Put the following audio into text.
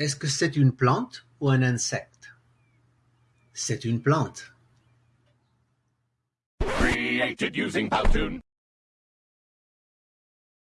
Est-ce que c'est une plante ou un insecte? C'est une plante. Created using